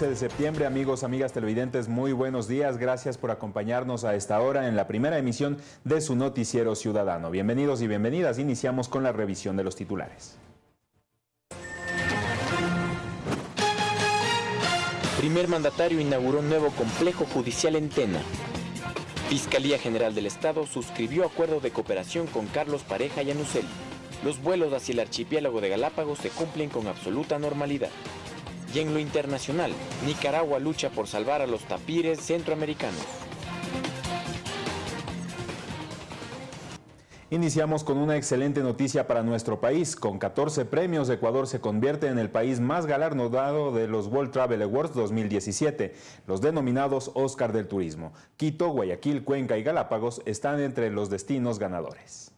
11 de septiembre, amigos, amigas televidentes, muy buenos días. Gracias por acompañarnos a esta hora en la primera emisión de su noticiero ciudadano. Bienvenidos y bienvenidas. Iniciamos con la revisión de los titulares. Primer mandatario inauguró un nuevo complejo judicial en Tena. Fiscalía General del Estado suscribió acuerdo de cooperación con Carlos Pareja y Anusel. Los vuelos hacia el archipiélago de Galápagos se cumplen con absoluta normalidad. Y en lo internacional, Nicaragua lucha por salvar a los tapires centroamericanos. Iniciamos con una excelente noticia para nuestro país. Con 14 premios, Ecuador se convierte en el país más galardonado de los World Travel Awards 2017, los denominados Oscar del Turismo. Quito, Guayaquil, Cuenca y Galápagos están entre los destinos ganadores.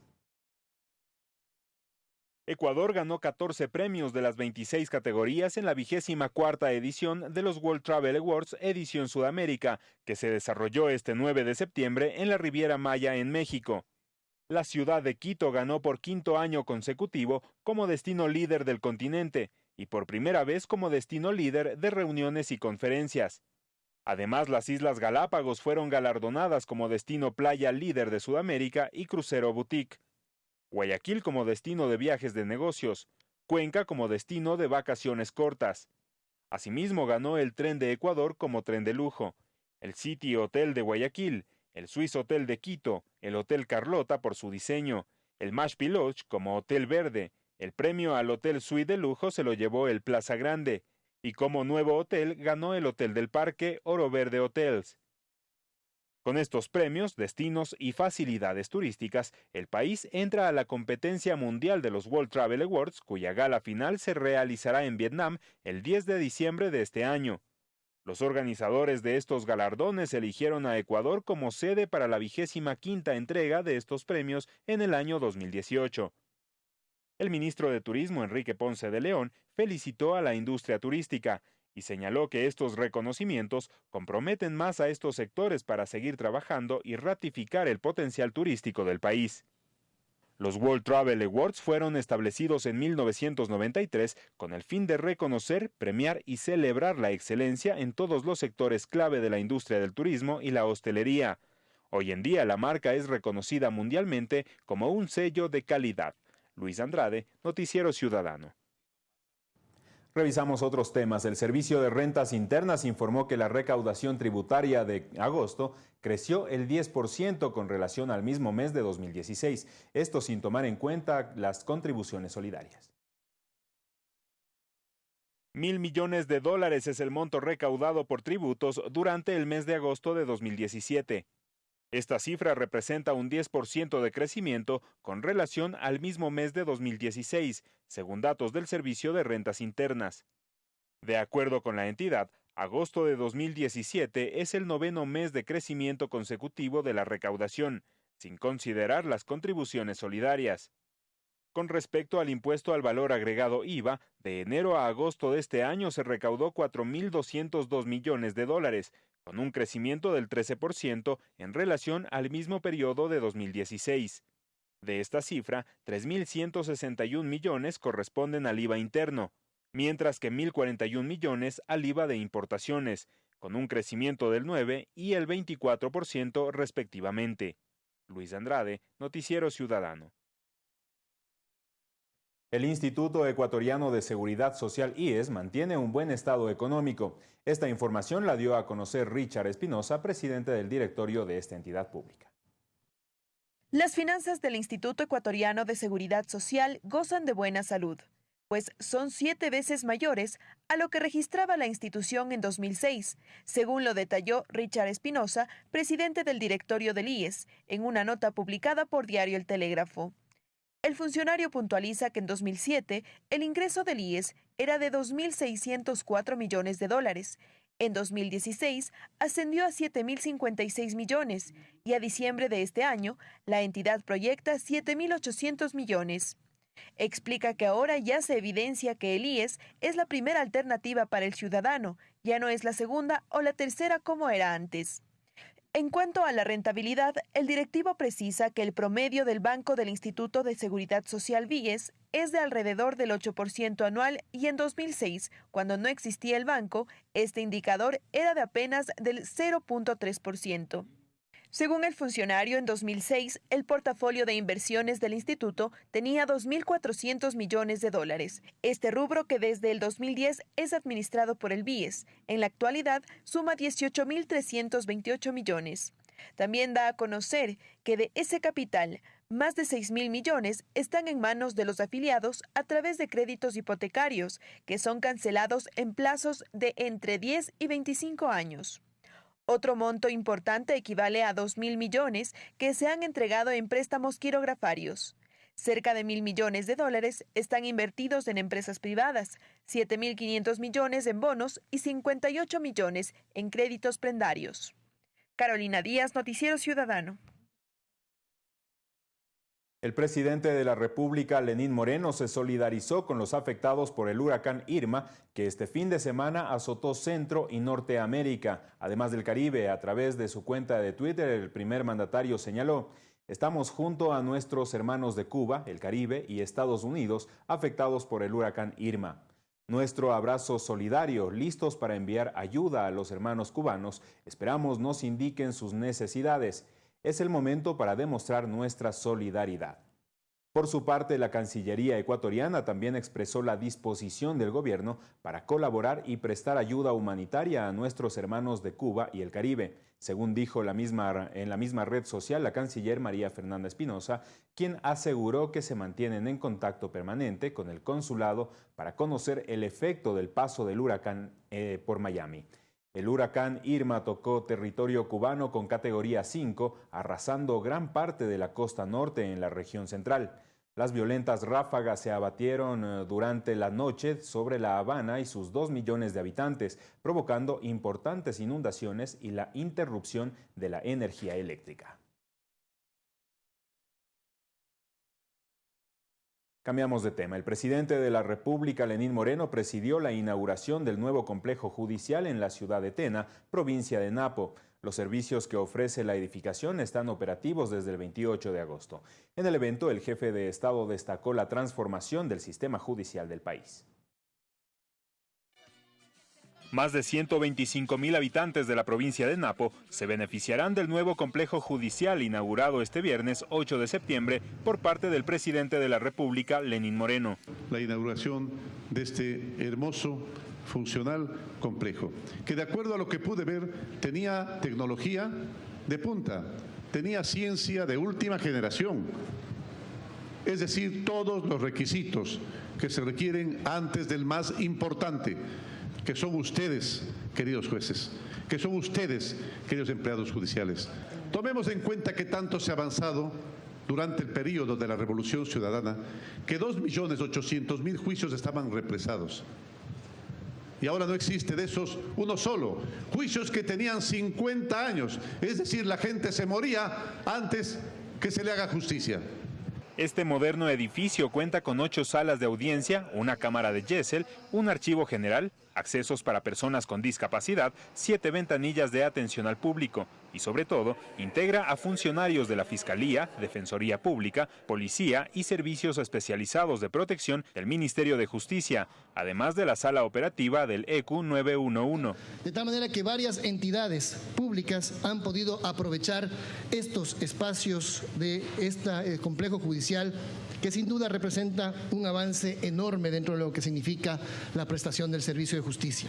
Ecuador ganó 14 premios de las 26 categorías en la vigésima cuarta edición de los World Travel Awards edición Sudamérica, que se desarrolló este 9 de septiembre en la Riviera Maya en México. La ciudad de Quito ganó por quinto año consecutivo como destino líder del continente y por primera vez como destino líder de reuniones y conferencias. Además, las Islas Galápagos fueron galardonadas como destino playa líder de Sudamérica y crucero boutique. Guayaquil como destino de viajes de negocios, Cuenca como destino de vacaciones cortas. Asimismo ganó el tren de Ecuador como tren de lujo, el City Hotel de Guayaquil el Swiss Hotel de Quito, el Hotel Carlota por su diseño, el Mash Lodge como Hotel Verde, el premio al Hotel Suite de lujo se lo llevó el Plaza Grande, y como nuevo hotel ganó el Hotel del Parque Oro Verde Hotels. Con estos premios, destinos y facilidades turísticas, el país entra a la competencia mundial de los World Travel Awards, cuya gala final se realizará en Vietnam el 10 de diciembre de este año. Los organizadores de estos galardones eligieron a Ecuador como sede para la vigésima quinta entrega de estos premios en el año 2018. El ministro de Turismo, Enrique Ponce de León, felicitó a la industria turística y señaló que estos reconocimientos comprometen más a estos sectores para seguir trabajando y ratificar el potencial turístico del país. Los World Travel Awards fueron establecidos en 1993 con el fin de reconocer, premiar y celebrar la excelencia en todos los sectores clave de la industria del turismo y la hostelería. Hoy en día la marca es reconocida mundialmente como un sello de calidad. Luis Andrade, Noticiero Ciudadano. Revisamos otros temas. El Servicio de Rentas Internas informó que la recaudación tributaria de agosto creció el 10% con relación al mismo mes de 2016, esto sin tomar en cuenta las contribuciones solidarias. Mil millones de dólares es el monto recaudado por tributos durante el mes de agosto de 2017. Esta cifra representa un 10% de crecimiento con relación al mismo mes de 2016, según datos del Servicio de Rentas Internas. De acuerdo con la entidad, agosto de 2017 es el noveno mes de crecimiento consecutivo de la recaudación, sin considerar las contribuciones solidarias. Con respecto al impuesto al valor agregado IVA, de enero a agosto de este año se recaudó 4.202 millones de dólares, con un crecimiento del 13% en relación al mismo periodo de 2016. De esta cifra, 3.161 millones corresponden al IVA interno, mientras que 1.041 millones al IVA de importaciones, con un crecimiento del 9 y el 24% respectivamente. Luis Andrade, Noticiero Ciudadano. El Instituto Ecuatoriano de Seguridad Social IES mantiene un buen estado económico. Esta información la dio a conocer Richard Espinosa, presidente del directorio de esta entidad pública. Las finanzas del Instituto Ecuatoriano de Seguridad Social gozan de buena salud, pues son siete veces mayores a lo que registraba la institución en 2006, según lo detalló Richard Espinosa, presidente del directorio del IES, en una nota publicada por Diario El Telégrafo. El funcionario puntualiza que en 2007 el ingreso del IES era de 2.604 millones de dólares. En 2016 ascendió a 7.056 millones y a diciembre de este año la entidad proyecta 7.800 millones. Explica que ahora ya se evidencia que el IES es la primera alternativa para el ciudadano, ya no es la segunda o la tercera como era antes. En cuanto a la rentabilidad, el directivo precisa que el promedio del Banco del Instituto de Seguridad Social Víes es de alrededor del 8% anual y en 2006, cuando no existía el banco, este indicador era de apenas del 0.3%. Según el funcionario, en 2006 el portafolio de inversiones del instituto tenía 2.400 millones de dólares. Este rubro, que desde el 2010 es administrado por el BIES, en la actualidad suma 18.328 millones. También da a conocer que de ese capital, más de 6.000 millones están en manos de los afiliados a través de créditos hipotecarios, que son cancelados en plazos de entre 10 y 25 años. Otro monto importante equivale a 2 mil millones que se han entregado en préstamos quirografarios. Cerca de mil millones de dólares están invertidos en empresas privadas, 7.500 millones en bonos y 58 millones en créditos prendarios. Carolina Díaz, Noticiero Ciudadano. El presidente de la República, Lenín Moreno, se solidarizó con los afectados por el huracán Irma, que este fin de semana azotó Centro y Norteamérica, además del Caribe. A través de su cuenta de Twitter, el primer mandatario señaló, estamos junto a nuestros hermanos de Cuba, el Caribe y Estados Unidos afectados por el huracán Irma. Nuestro abrazo solidario, listos para enviar ayuda a los hermanos cubanos, esperamos nos indiquen sus necesidades es el momento para demostrar nuestra solidaridad. Por su parte, la Cancillería ecuatoriana también expresó la disposición del gobierno para colaborar y prestar ayuda humanitaria a nuestros hermanos de Cuba y el Caribe, según dijo en la misma red social la canciller María Fernanda Espinosa, quien aseguró que se mantienen en contacto permanente con el consulado para conocer el efecto del paso del huracán eh, por Miami. El huracán Irma tocó territorio cubano con categoría 5, arrasando gran parte de la costa norte en la región central. Las violentas ráfagas se abatieron eh, durante la noche sobre La Habana y sus dos millones de habitantes, provocando importantes inundaciones y la interrupción de la energía eléctrica. Cambiamos de tema. El presidente de la República, Lenín Moreno, presidió la inauguración del nuevo complejo judicial en la ciudad de Tena, provincia de Napo. Los servicios que ofrece la edificación están operativos desde el 28 de agosto. En el evento, el jefe de Estado destacó la transformación del sistema judicial del país. Más de 125 mil habitantes de la provincia de Napo se beneficiarán del nuevo complejo judicial inaugurado este viernes 8 de septiembre por parte del presidente de la República, Lenín Moreno. La inauguración de este hermoso funcional complejo, que de acuerdo a lo que pude ver tenía tecnología de punta, tenía ciencia de última generación, es decir, todos los requisitos que se requieren antes del más importante, que son ustedes, queridos jueces, que son ustedes, queridos empleados judiciales. Tomemos en cuenta que tanto se ha avanzado durante el periodo de la Revolución Ciudadana, que 2.800.000 juicios estaban represados. Y ahora no existe de esos uno solo. Juicios que tenían 50 años. Es decir, la gente se moría antes que se le haga justicia. Este moderno edificio cuenta con ocho salas de audiencia, una cámara de Yesel, un archivo general, accesos para personas con discapacidad, siete ventanillas de atención al público y sobre todo integra a funcionarios de la Fiscalía, Defensoría Pública, Policía y servicios especializados de protección del Ministerio de Justicia, además de la sala operativa del EQ 911. De tal manera que varias entidades públicas han podido aprovechar estos espacios de este complejo judicial que sin duda representa un avance enorme dentro de lo que significa la prestación del servicio de justicia.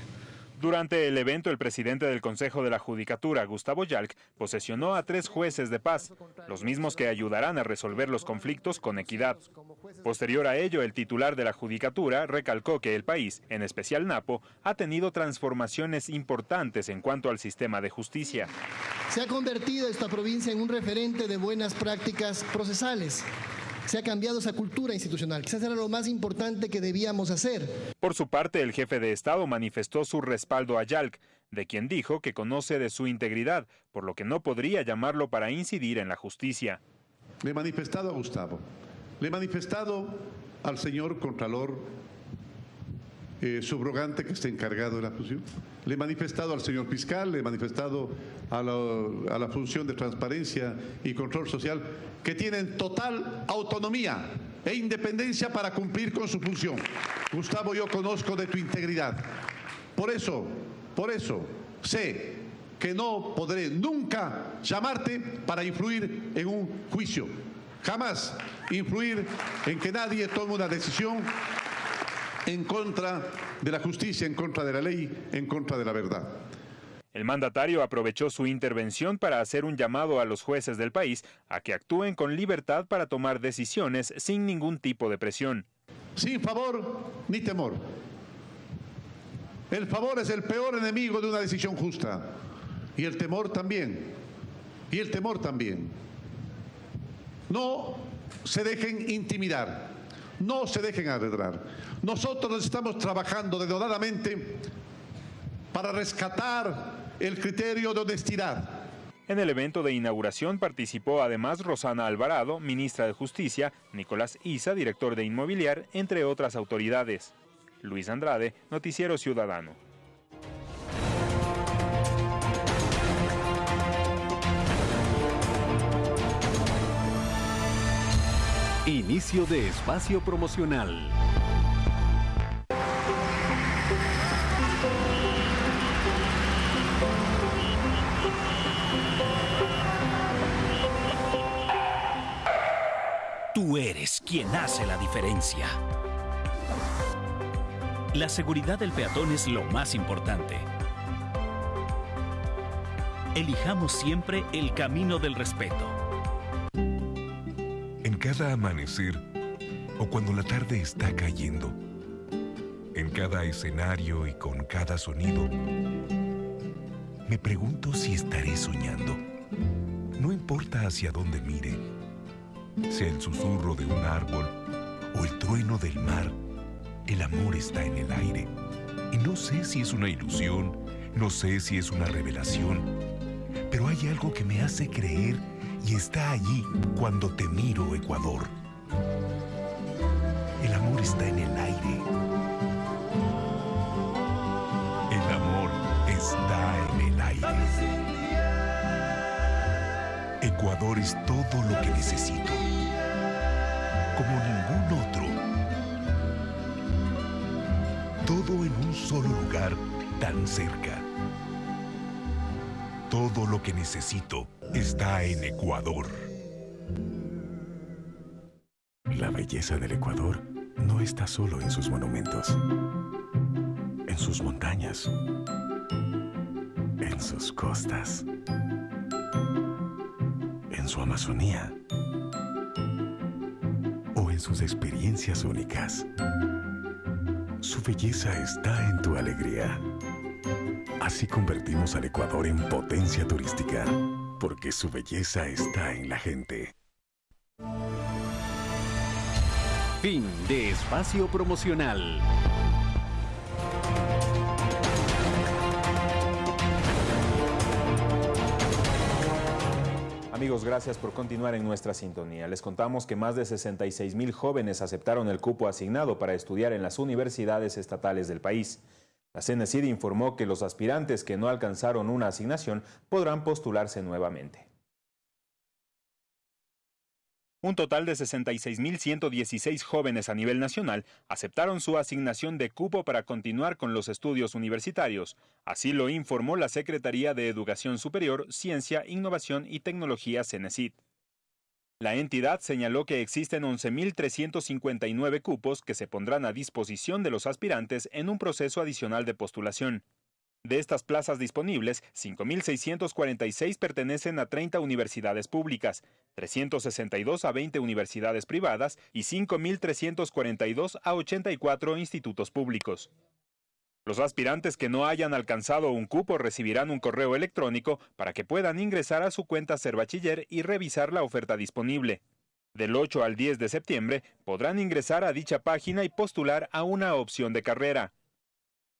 Durante el evento, el presidente del Consejo de la Judicatura, Gustavo Yalc, posesionó a tres jueces de paz, los mismos que ayudarán a resolver los conflictos con equidad. Posterior a ello, el titular de la Judicatura recalcó que el país, en especial Napo, ha tenido transformaciones importantes en cuanto al sistema de justicia. Se ha convertido esta provincia en un referente de buenas prácticas procesales se ha cambiado esa cultura institucional. Quizás era lo más importante que debíamos hacer. Por su parte, el jefe de Estado manifestó su respaldo a Yalc, de quien dijo que conoce de su integridad, por lo que no podría llamarlo para incidir en la justicia. Le he manifestado a Gustavo, le he manifestado al señor Contralor eh, subrogante que esté encargado de la función. Le he manifestado al señor fiscal, le he manifestado a la, a la función de transparencia y control social que tienen total autonomía e independencia para cumplir con su función. Gustavo, yo conozco de tu integridad. Por eso, por eso, sé que no podré nunca llamarte para influir en un juicio. Jamás influir en que nadie tome una decisión en contra de la justicia, en contra de la ley, en contra de la verdad. El mandatario aprovechó su intervención para hacer un llamado a los jueces del país a que actúen con libertad para tomar decisiones sin ningún tipo de presión. Sin favor ni temor. El favor es el peor enemigo de una decisión justa. Y el temor también. Y el temor también. No se dejen intimidar. No se dejen arredrar. Nosotros estamos trabajando denodadamente para rescatar el criterio de honestidad. En el evento de inauguración participó además Rosana Alvarado, ministra de Justicia, Nicolás Isa, director de Inmobiliar, entre otras autoridades. Luis Andrade, Noticiero Ciudadano. Inicio de espacio promocional. Tú eres quien hace la diferencia. La seguridad del peatón es lo más importante. Elijamos siempre el camino del respeto. Cada amanecer o cuando la tarde está cayendo, en cada escenario y con cada sonido, me pregunto si estaré soñando. No importa hacia dónde mire, sea el susurro de un árbol o el trueno del mar, el amor está en el aire. Y no sé si es una ilusión, no sé si es una revelación, pero hay algo que me hace creer y está allí cuando te miro, Ecuador. El amor está en el aire. El amor está en el aire. Ecuador es todo lo que necesito. Como ningún otro. Todo en un solo lugar tan cerca. Todo lo que necesito está en Ecuador. La belleza del Ecuador no está solo en sus monumentos, en sus montañas, en sus costas, en su Amazonía o en sus experiencias únicas. Su belleza está en tu alegría. Así convertimos al Ecuador en potencia turística, porque su belleza está en la gente. Fin de espacio promocional. Amigos, gracias por continuar en nuestra sintonía. Les contamos que más de 66 mil jóvenes aceptaron el cupo asignado para estudiar en las universidades estatales del país. La CNCID informó que los aspirantes que no alcanzaron una asignación podrán postularse nuevamente. Un total de 66.116 jóvenes a nivel nacional aceptaron su asignación de cupo para continuar con los estudios universitarios. Así lo informó la Secretaría de Educación Superior, Ciencia, Innovación y Tecnología CENESID. La entidad señaló que existen 11.359 cupos que se pondrán a disposición de los aspirantes en un proceso adicional de postulación. De estas plazas disponibles, 5.646 pertenecen a 30 universidades públicas, 362 a 20 universidades privadas y 5.342 a 84 institutos públicos. Los aspirantes que no hayan alcanzado un cupo recibirán un correo electrónico para que puedan ingresar a su cuenta Ser Bachiller y revisar la oferta disponible. Del 8 al 10 de septiembre podrán ingresar a dicha página y postular a una opción de carrera.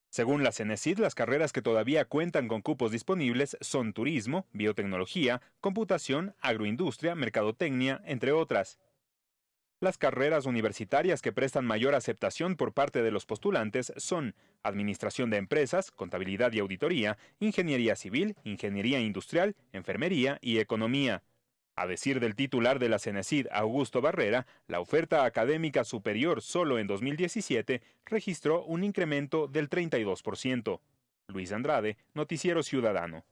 Según la CENESID, las carreras que todavía cuentan con cupos disponibles son turismo, biotecnología, computación, agroindustria, mercadotecnia, entre otras. Las carreras universitarias que prestan mayor aceptación por parte de los postulantes son Administración de Empresas, Contabilidad y Auditoría, Ingeniería Civil, Ingeniería Industrial, Enfermería y Economía. A decir del titular de la CENESID, Augusto Barrera, la oferta académica superior solo en 2017 registró un incremento del 32%. Luis Andrade, Noticiero Ciudadano.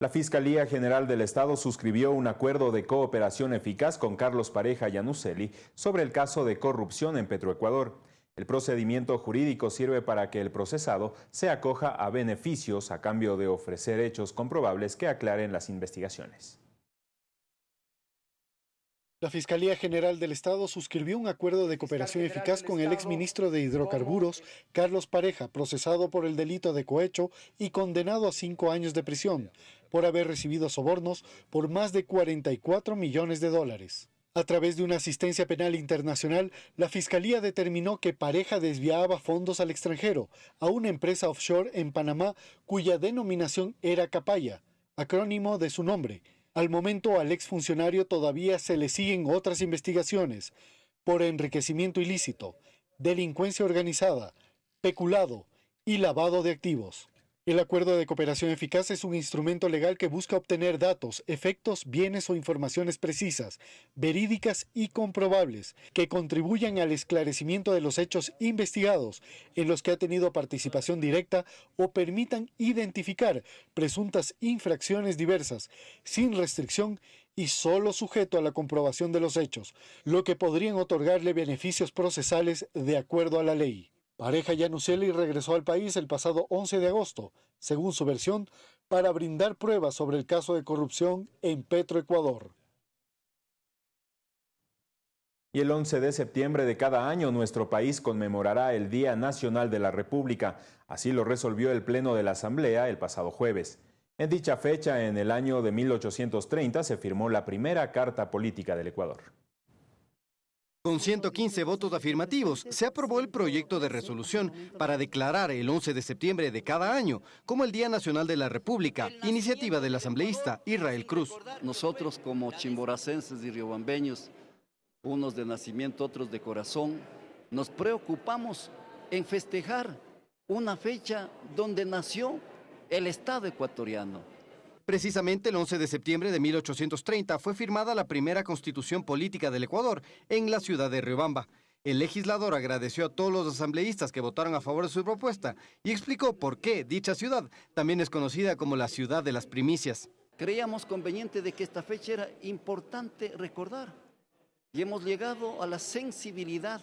La Fiscalía General del Estado suscribió un acuerdo de cooperación eficaz con Carlos Pareja Yanuseli sobre el caso de corrupción en Petroecuador. El procedimiento jurídico sirve para que el procesado se acoja a beneficios a cambio de ofrecer hechos comprobables que aclaren las investigaciones. La Fiscalía General del Estado suscribió un acuerdo de cooperación eficaz con el exministro de Hidrocarburos, Carlos Pareja, procesado por el delito de cohecho y condenado a cinco años de prisión por haber recibido sobornos por más de 44 millones de dólares. A través de una asistencia penal internacional, la Fiscalía determinó que Pareja desviaba fondos al extranjero a una empresa offshore en Panamá cuya denominación era Capaya, acrónimo de su nombre, al momento al exfuncionario todavía se le siguen otras investigaciones por enriquecimiento ilícito, delincuencia organizada, peculado y lavado de activos. El acuerdo de cooperación eficaz es un instrumento legal que busca obtener datos, efectos, bienes o informaciones precisas, verídicas y comprobables, que contribuyan al esclarecimiento de los hechos investigados en los que ha tenido participación directa o permitan identificar presuntas infracciones diversas, sin restricción y solo sujeto a la comprobación de los hechos, lo que podrían otorgarle beneficios procesales de acuerdo a la ley. Pareja Yanuseli regresó al país el pasado 11 de agosto, según su versión, para brindar pruebas sobre el caso de corrupción en Petroecuador. Y el 11 de septiembre de cada año nuestro país conmemorará el Día Nacional de la República. Así lo resolvió el Pleno de la Asamblea el pasado jueves. En dicha fecha, en el año de 1830, se firmó la primera Carta Política del Ecuador. Con 115 votos afirmativos, se aprobó el proyecto de resolución para declarar el 11 de septiembre de cada año como el Día Nacional de la República, iniciativa del asambleísta Israel Cruz. Nosotros como chimboracenses y riobambeños, unos de nacimiento, otros de corazón, nos preocupamos en festejar una fecha donde nació el Estado ecuatoriano. Precisamente el 11 de septiembre de 1830 fue firmada la primera constitución política del Ecuador en la ciudad de Riobamba. El legislador agradeció a todos los asambleístas que votaron a favor de su propuesta y explicó por qué dicha ciudad también es conocida como la ciudad de las primicias. Creíamos conveniente de que esta fecha era importante recordar y hemos llegado a la sensibilidad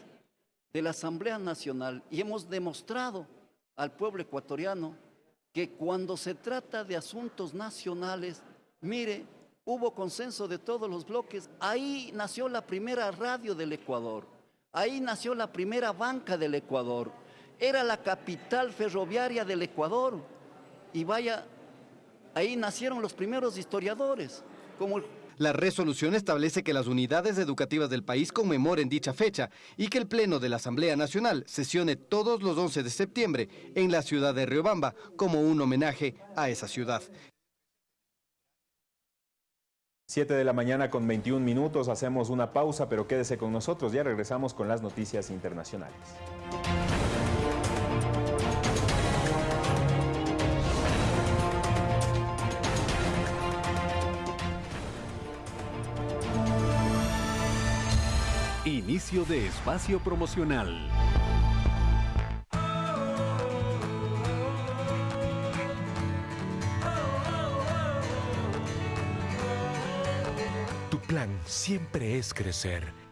de la Asamblea Nacional y hemos demostrado al pueblo ecuatoriano que cuando se trata de asuntos nacionales, mire, hubo consenso de todos los bloques. Ahí nació la primera radio del Ecuador. Ahí nació la primera banca del Ecuador. Era la capital ferroviaria del Ecuador. Y vaya, ahí nacieron los primeros historiadores, como el la resolución establece que las unidades educativas del país conmemoren dicha fecha y que el Pleno de la Asamblea Nacional sesione todos los 11 de septiembre en la ciudad de Riobamba como un homenaje a esa ciudad. 7 de la mañana con 21 minutos, hacemos una pausa, pero quédese con nosotros, ya regresamos con las noticias internacionales. Inicio de espacio promocional. Tu plan siempre es crecer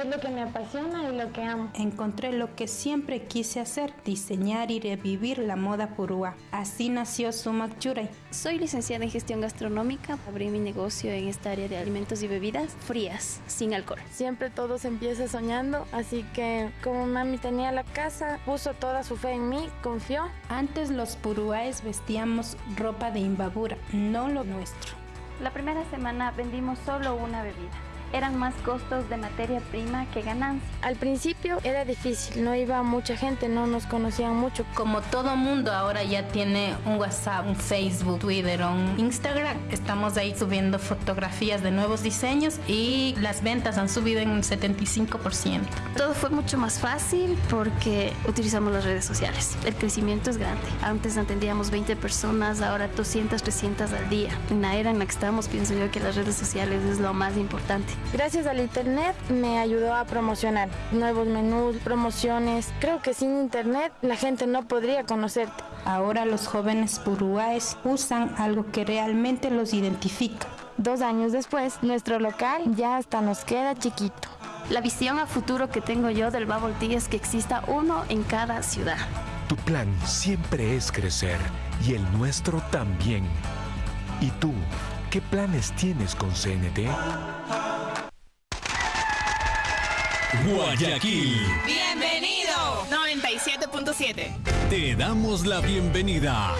es lo que me apasiona y lo que amo. Encontré lo que siempre quise hacer, diseñar y revivir la moda purúa. Así nació Sumac Churay. Soy licenciada en gestión gastronómica. Abrí mi negocio en esta área de alimentos y bebidas frías, sin alcohol. Siempre todo se empieza soñando, así que como mami tenía la casa, puso toda su fe en mí, confió. Antes los purúaes vestíamos ropa de imbabura, no lo nuestro. La primera semana vendimos solo una bebida eran más costos de materia prima que ganancia. Al principio era difícil, no iba mucha gente, no nos conocían mucho. Como todo mundo ahora ya tiene un WhatsApp, un Facebook, Twitter, un Instagram, estamos ahí subiendo fotografías de nuevos diseños y las ventas han subido en un 75%. Todo fue mucho más fácil porque utilizamos las redes sociales. El crecimiento es grande. Antes atendíamos 20 personas, ahora 200, 300 al día. En la era en la que estamos, pienso yo que las redes sociales es lo más importante. Gracias al internet me ayudó a promocionar nuevos menús, promociones. Creo que sin internet la gente no podría conocerte. Ahora los jóvenes puruáes usan algo que realmente los identifica. Dos años después, nuestro local ya hasta nos queda chiquito. La visión a futuro que tengo yo del Bubble Tea es que exista uno en cada ciudad. Tu plan siempre es crecer y el nuestro también. ¿Y tú, qué planes tienes con CNT? Guayaquil. Bienvenido. 97.7. Te damos la bienvenida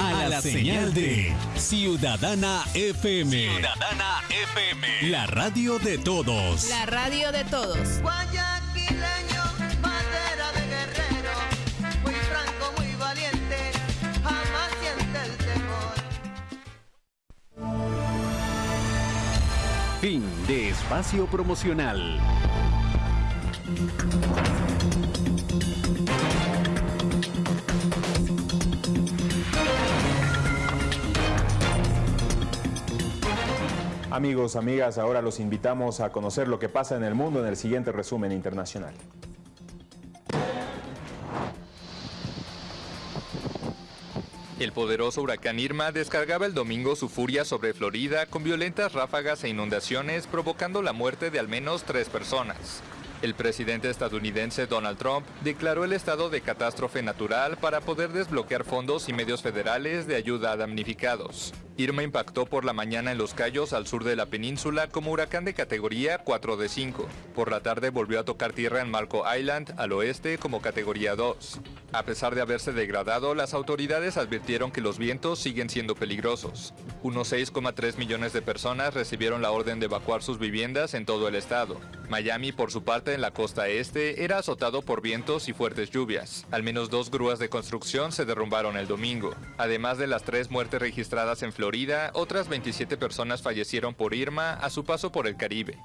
a, la, señal de Ciudadana FM. Ciudadana FM. La radio de todos. La radio de todos. Guayaquileño, bandera de guerrero, muy franco, muy valiente, jamás siente el temor. Fin de espacio promocional. Amigos, amigas, ahora los invitamos a conocer lo que pasa en el mundo en el siguiente resumen internacional. El poderoso huracán Irma descargaba el domingo su furia sobre Florida con violentas ráfagas e inundaciones provocando la muerte de al menos tres personas. El presidente estadounidense Donald Trump declaró el estado de catástrofe natural para poder desbloquear fondos y medios federales de ayuda a damnificados. Irma impactó por la mañana en Los Cayos, al sur de la península, como huracán de categoría 4 de 5. Por la tarde volvió a tocar tierra en Marco Island, al oeste, como categoría 2. A pesar de haberse degradado, las autoridades advirtieron que los vientos siguen siendo peligrosos. Unos 6,3 millones de personas recibieron la orden de evacuar sus viviendas en todo el estado. Miami, por su parte, en la costa este, era azotado por vientos y fuertes lluvias. Al menos dos grúas de construcción se derrumbaron el domingo. Además de las tres muertes registradas en Florida, otras 27 personas fallecieron por Irma a su paso por el Caribe.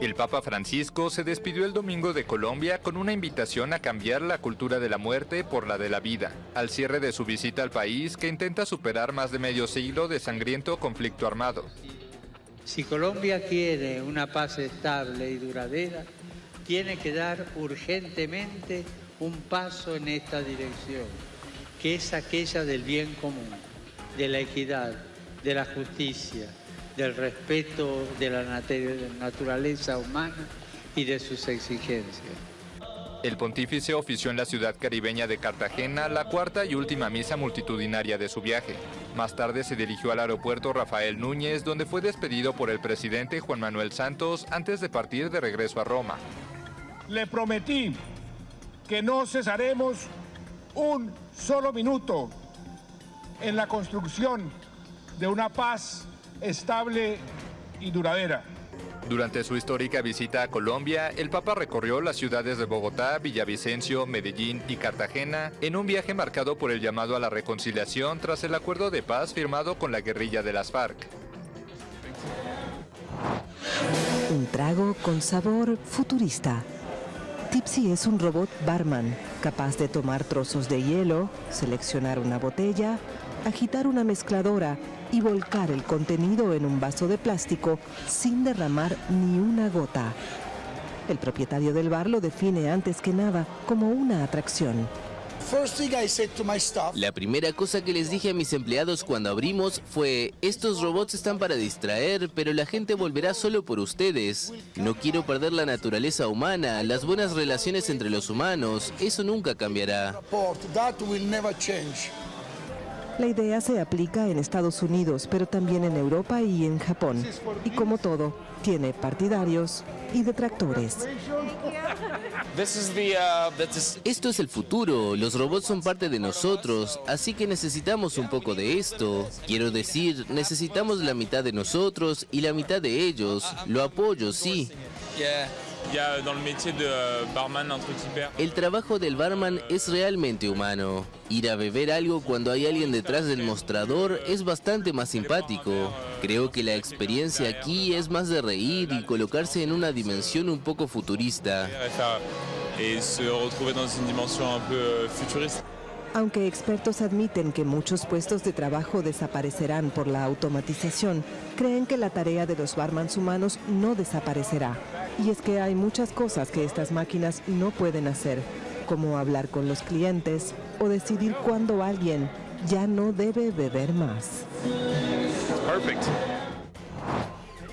El Papa Francisco se despidió el domingo de Colombia con una invitación a cambiar la cultura de la muerte por la de la vida, al cierre de su visita al país que intenta superar más de medio siglo de sangriento conflicto armado. Si Colombia quiere una paz estable y duradera, tiene que dar urgentemente un paso en esta dirección, que es aquella del bien común, de la equidad, de la justicia, del respeto de la naturaleza humana y de sus exigencias. El pontífice ofició en la ciudad caribeña de Cartagena la cuarta y última misa multitudinaria de su viaje. Más tarde se dirigió al aeropuerto Rafael Núñez, donde fue despedido por el presidente Juan Manuel Santos antes de partir de regreso a Roma. Le prometí que no cesaremos un solo minuto en la construcción de una paz estable y duradera. Durante su histórica visita a Colombia, el Papa recorrió las ciudades de Bogotá, Villavicencio, Medellín y Cartagena en un viaje marcado por el llamado a la reconciliación tras el acuerdo de paz firmado con la guerrilla de las FARC. Un trago con sabor futurista. Tipsy es un robot barman capaz de tomar trozos de hielo, seleccionar una botella, agitar una mezcladora y volcar el contenido en un vaso de plástico sin derramar ni una gota. El propietario del bar lo define antes que nada como una atracción. La primera cosa que les dije a mis empleados cuando abrimos fue, estos robots están para distraer, pero la gente volverá solo por ustedes. No quiero perder la naturaleza humana, las buenas relaciones entre los humanos, eso nunca cambiará. La idea se aplica en Estados Unidos, pero también en Europa y en Japón. Y como todo, tiene partidarios y detractores. Esto es el futuro, los robots son parte de nosotros, así que necesitamos un poco de esto. Quiero decir, necesitamos la mitad de nosotros y la mitad de ellos. Lo apoyo, sí. El trabajo del barman es realmente humano. Ir a beber algo cuando hay alguien detrás del mostrador es bastante más simpático. Creo que la experiencia aquí es más de reír y colocarse en una dimensión un poco futurista. Aunque expertos admiten que muchos puestos de trabajo desaparecerán por la automatización, creen que la tarea de los barmans humanos no desaparecerá. Y es que hay muchas cosas que estas máquinas no pueden hacer, como hablar con los clientes o decidir cuándo alguien ya no debe beber más.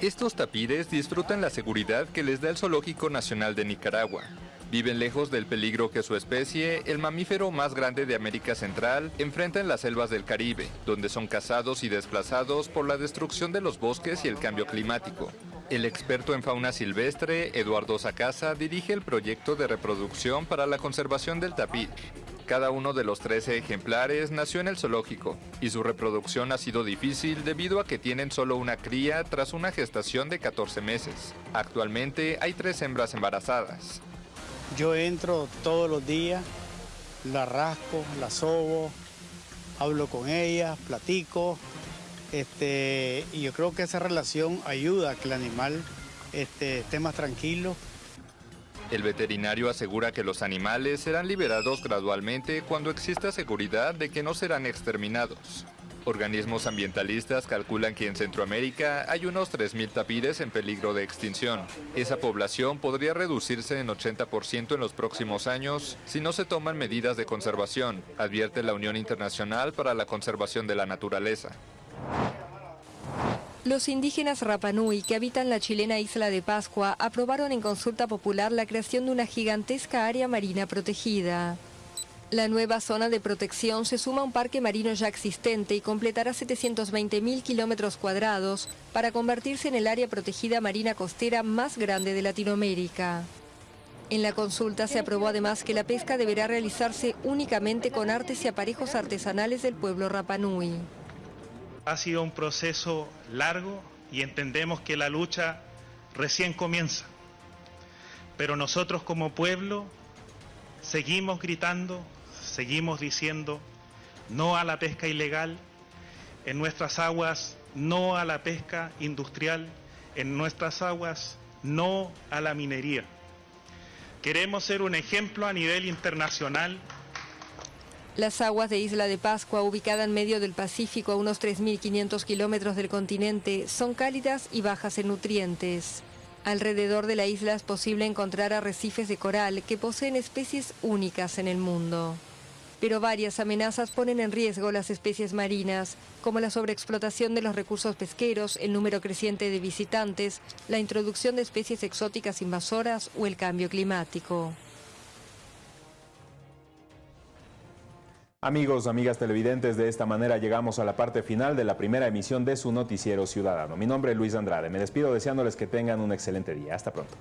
Estos tapires disfrutan la seguridad que les da el Zoológico Nacional de Nicaragua. Viven lejos del peligro que su especie, el mamífero más grande de América Central, enfrenta en las selvas del Caribe, donde son cazados y desplazados por la destrucción de los bosques y el cambio climático. El experto en fauna silvestre, Eduardo Sacasa, dirige el proyecto de reproducción para la conservación del tapir. Cada uno de los 13 ejemplares nació en el zoológico y su reproducción ha sido difícil debido a que tienen solo una cría tras una gestación de 14 meses. Actualmente hay tres hembras embarazadas. Yo entro todos los días, la rasco, la sobo, hablo con ella, platico, este, y yo creo que esa relación ayuda a que el animal este, esté más tranquilo. El veterinario asegura que los animales serán liberados gradualmente cuando exista seguridad de que no serán exterminados. Organismos ambientalistas calculan que en Centroamérica hay unos 3.000 tapires en peligro de extinción. Esa población podría reducirse en 80% en los próximos años si no se toman medidas de conservación, advierte la Unión Internacional para la Conservación de la Naturaleza. Los indígenas Rapanui que habitan la chilena isla de Pascua aprobaron en consulta popular la creación de una gigantesca área marina protegida. La nueva zona de protección se suma a un parque marino ya existente y completará 720.000 kilómetros cuadrados para convertirse en el área protegida marina costera más grande de Latinoamérica. En la consulta se aprobó además que la pesca deberá realizarse únicamente con artes y aparejos artesanales del pueblo Rapanui. Ha sido un proceso largo y entendemos que la lucha recién comienza. Pero nosotros como pueblo seguimos gritando, seguimos diciendo no a la pesca ilegal, en nuestras aguas no a la pesca industrial, en nuestras aguas no a la minería. Queremos ser un ejemplo a nivel internacional las aguas de Isla de Pascua, ubicada en medio del Pacífico a unos 3.500 kilómetros del continente, son cálidas y bajas en nutrientes. Alrededor de la isla es posible encontrar arrecifes de coral que poseen especies únicas en el mundo. Pero varias amenazas ponen en riesgo las especies marinas, como la sobreexplotación de los recursos pesqueros, el número creciente de visitantes, la introducción de especies exóticas invasoras o el cambio climático. Amigos, amigas televidentes, de esta manera llegamos a la parte final de la primera emisión de su noticiero ciudadano. Mi nombre es Luis Andrade. Me despido deseándoles que tengan un excelente día. Hasta pronto.